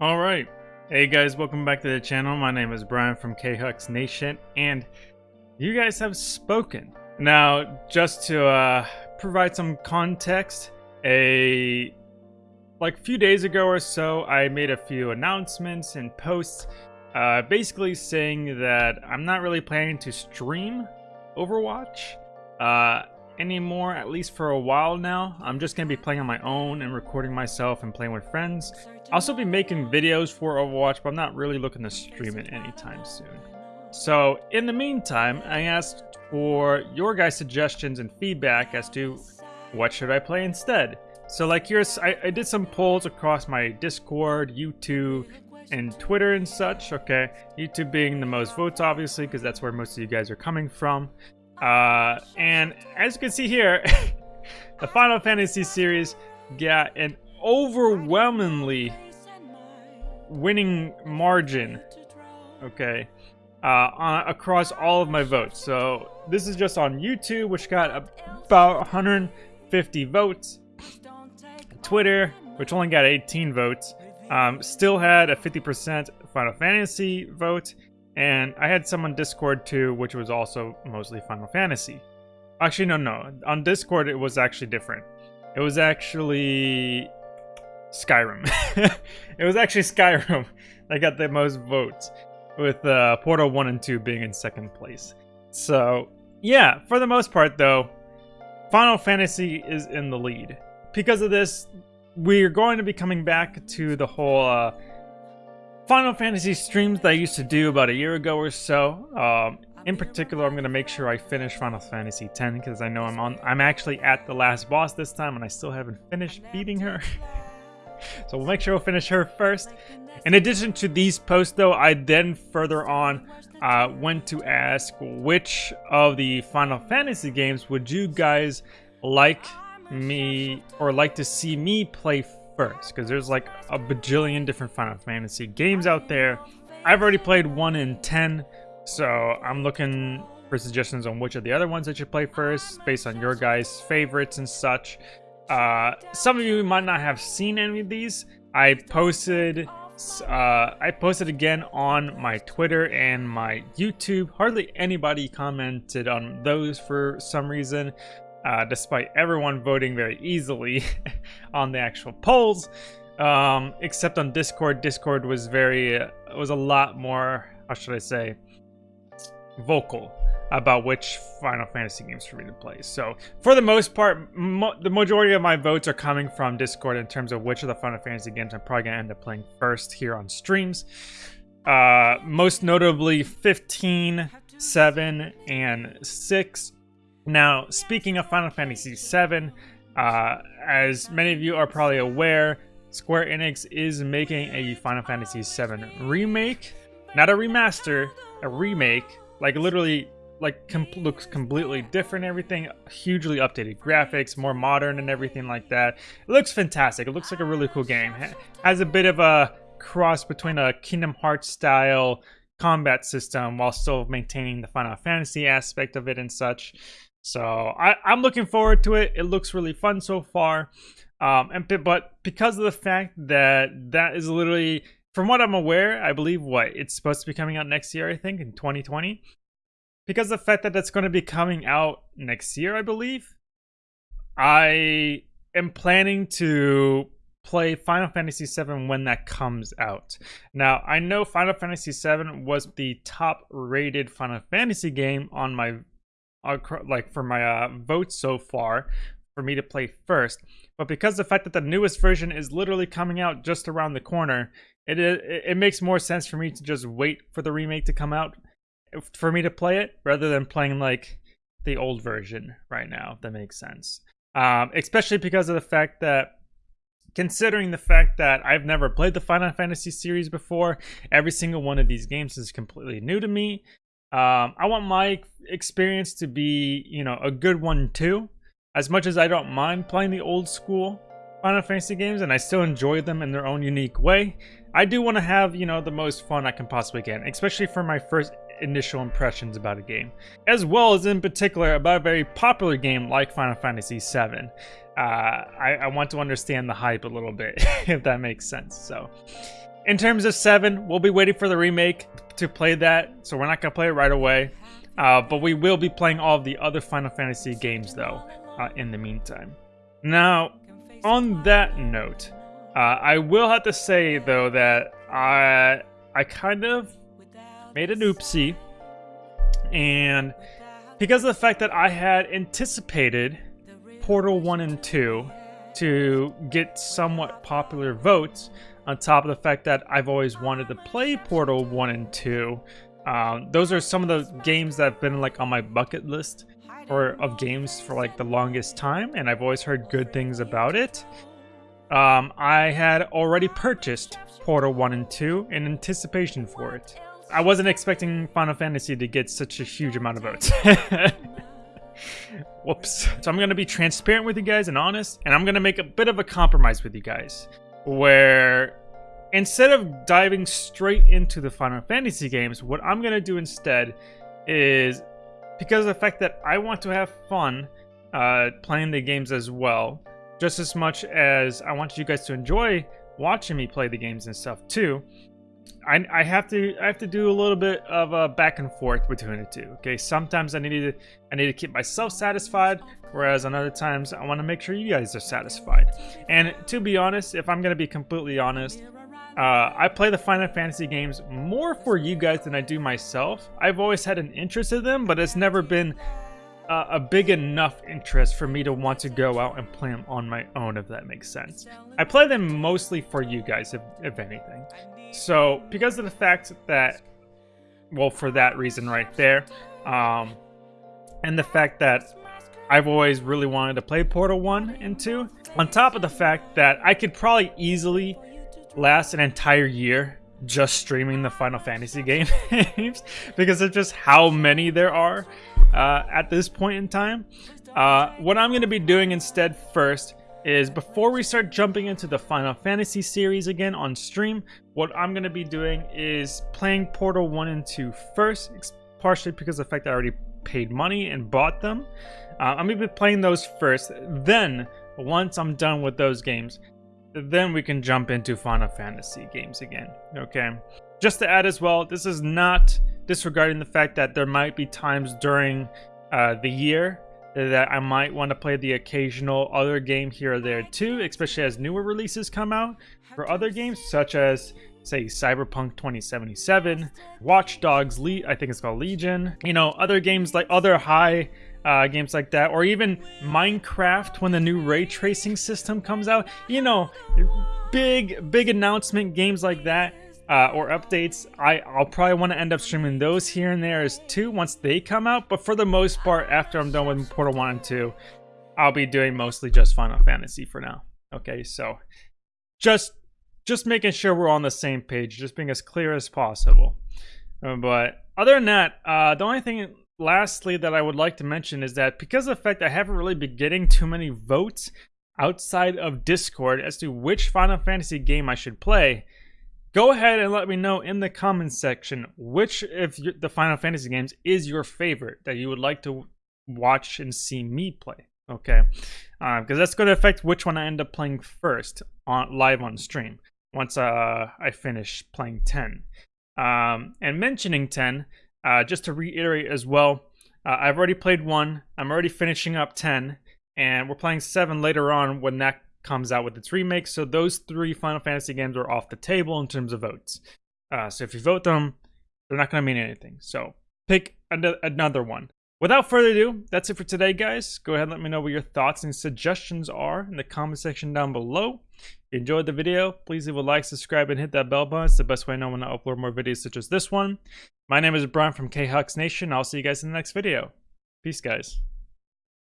All right. Hey guys, welcome back to the channel. My name is Brian from KHux Nation, and you guys have spoken. Now, just to uh, provide some context, a like few days ago or so, I made a few announcements and posts, uh, basically saying that I'm not really planning to stream Overwatch. Uh, anymore, at least for a while now. I'm just going to be playing on my own and recording myself and playing with friends. I'll still be making videos for Overwatch, but I'm not really looking to stream it anytime soon. So, in the meantime, I asked for your guys' suggestions and feedback as to what should I play instead. So, like here's, I, I did some polls across my Discord, YouTube, and Twitter and such, okay? YouTube being the most votes, obviously, because that's where most of you guys are coming from. Uh, and as you can see here, the Final Fantasy series got an overwhelmingly winning margin, okay, uh, on, across all of my votes. So this is just on YouTube, which got about 150 votes. Twitter, which only got 18 votes, um, still had a 50% Final Fantasy vote, and I had some on Discord too, which was also mostly Final Fantasy. Actually, no, no. On Discord, it was actually different. It was actually Skyrim. it was actually Skyrim that got the most votes, with uh, Portal 1 and 2 being in second place. So, yeah, for the most part, though, Final Fantasy is in the lead. Because of this, we're going to be coming back to the whole uh, Final Fantasy streams that I used to do about a year ago or so. Um, in particular, I'm going to make sure I finish Final Fantasy X because I know I'm on. I'm actually at the last boss this time, and I still haven't finished beating her. so we'll make sure we'll finish her first. In addition to these posts, though, I then further on uh, went to ask which of the Final Fantasy games would you guys like me or like to see me play first because there's like a bajillion different Final Fantasy games out there. I've already played 1 in 10, so I'm looking for suggestions on which of the other ones I should play first based on your guys' favorites and such. Uh, some of you might not have seen any of these. I posted uh, I posted again on my Twitter and my YouTube. Hardly anybody commented on those for some reason uh, despite everyone voting very easily on the actual polls. Um, except on Discord, Discord was very uh, was a lot more. How should I say? Vocal about which Final Fantasy games for me to play. So for the most part, mo the majority of my votes are coming from Discord in terms of which of the Final Fantasy games I'm probably gonna end up playing first here on streams. Uh, most notably 15, 7, and 6 now, speaking of Final Fantasy VII, uh, as many of you are probably aware, Square Enix is making a Final Fantasy VII remake. Not a remaster, a remake. Like literally, like com looks completely different everything. Hugely updated graphics, more modern and everything like that. It looks fantastic. It looks like a really cool game. Has a bit of a cross between a Kingdom Hearts style combat system while still maintaining the Final Fantasy aspect of it and such. So I, I'm looking forward to it. It looks really fun so far. Um, and but because of the fact that that is literally, from what I'm aware, I believe what it's supposed to be coming out next year. I think in 2020. Because of the fact that that's going to be coming out next year, I believe. I am planning to play Final Fantasy VII when that comes out. Now, I know Final Fantasy VII was the top rated Final Fantasy game on my like for my uh, votes so far for me to play first. But because the fact that the newest version is literally coming out just around the corner, it, it it makes more sense for me to just wait for the remake to come out for me to play it rather than playing like the old version right now. If that makes sense. Um, especially because of the fact that considering the fact that I've never played the Final Fantasy series before, every single one of these games is completely new to me. Um, I want my experience to be, you know, a good one too. As much as I don't mind playing the old school Final Fantasy games and I still enjoy them in their own unique way, I do want to have, you know, the most fun I can possibly get, especially for my first initial impressions about a game, as well as in particular about a very popular game like Final Fantasy VII. Uh, I, I want to understand the hype a little bit, if that makes sense. So, in terms of 7, we'll be waiting for the remake to play that, so we're not going to play it right away. Uh, but we will be playing all the other Final Fantasy games, though, uh, in the meantime. Now, on that note, uh, I will have to say, though, that I, I kind of made an oopsie. And because of the fact that I had anticipated Portal 1 and 2 to get somewhat popular votes, on top of the fact that I've always wanted to play Portal 1 and 2. Um, those are some of the games that have been like on my bucket list for of games for like the longest time, and I've always heard good things about it. Um, I had already purchased Portal 1 and 2 in anticipation for it. I wasn't expecting Final Fantasy to get such a huge amount of votes. Whoops. So I'm going to be transparent with you guys and honest, and I'm going to make a bit of a compromise with you guys where instead of diving straight into the Final Fantasy games, what I'm going to do instead is because of the fact that I want to have fun uh, playing the games as well, just as much as I want you guys to enjoy watching me play the games and stuff too. I, I have to I have to do a little bit of a back and forth between the two. Okay, sometimes I need to I need to keep myself satisfied, whereas on other times I want to make sure you guys are satisfied. And to be honest, if I'm gonna be completely honest, uh, I play the Final Fantasy games more for you guys than I do myself. I've always had an interest in them, but it's never been uh, a big enough interest for me to want to go out and play them on my own, if that makes sense. I play them mostly for you guys, if, if anything. So, because of the fact that, well, for that reason right there, um, and the fact that I've always really wanted to play Portal 1 and 2, on top of the fact that I could probably easily last an entire year just streaming the Final Fantasy games because of just how many there are uh, at this point in time. Uh, what I'm going to be doing instead first is before we start jumping into the Final Fantasy series again on stream, what I'm going to be doing is playing Portal 1 and 2 first, partially because of the fact that I already paid money and bought them. Uh, I'm going to be playing those first. Then, once I'm done with those games, then we can jump into Final Fantasy games again, okay? Just to add as well, this is not disregarding the fact that there might be times during uh, the year that I might want to play the occasional other game here or there too, especially as newer releases come out for other games, such as say Cyberpunk 2077, Watch Dogs, Le- I think it's called Legion, you know, other games like other high uh, games like that, or even Minecraft when the new ray tracing system comes out. You know, big, big announcement games like that. Uh, or updates, I, I'll probably want to end up streaming those here and there as too once they come out. But for the most part, after I'm done with Portal 1 and 2, I'll be doing mostly just Final Fantasy for now. Okay, so just just making sure we're on the same page, just being as clear as possible. Uh, but other than that, uh, the only thing lastly that I would like to mention is that because of the fact I haven't really been getting too many votes outside of Discord as to which Final Fantasy game I should play, go ahead and let me know in the comments section which of the Final Fantasy games is your favorite that you would like to watch and see me play. Okay, because uh, that's going to affect which one I end up playing first on live on stream once uh, I finish playing 10. Um, and mentioning 10, uh, just to reiterate as well, uh, I've already played one. I'm already finishing up 10, and we're playing 7 later on when that comes out with its remake. So those three Final Fantasy games are off the table in terms of votes. Uh, so if you vote them, they're not going to mean anything. So pick another one. Without further ado, that's it for today, guys. Go ahead and let me know what your thoughts and suggestions are in the comment section down below. If you enjoyed the video, please leave a like, subscribe, and hit that bell button. It's the best way I know when I upload more videos such as this one. My name is Brian from KHux Nation. I'll see you guys in the next video. Peace, guys.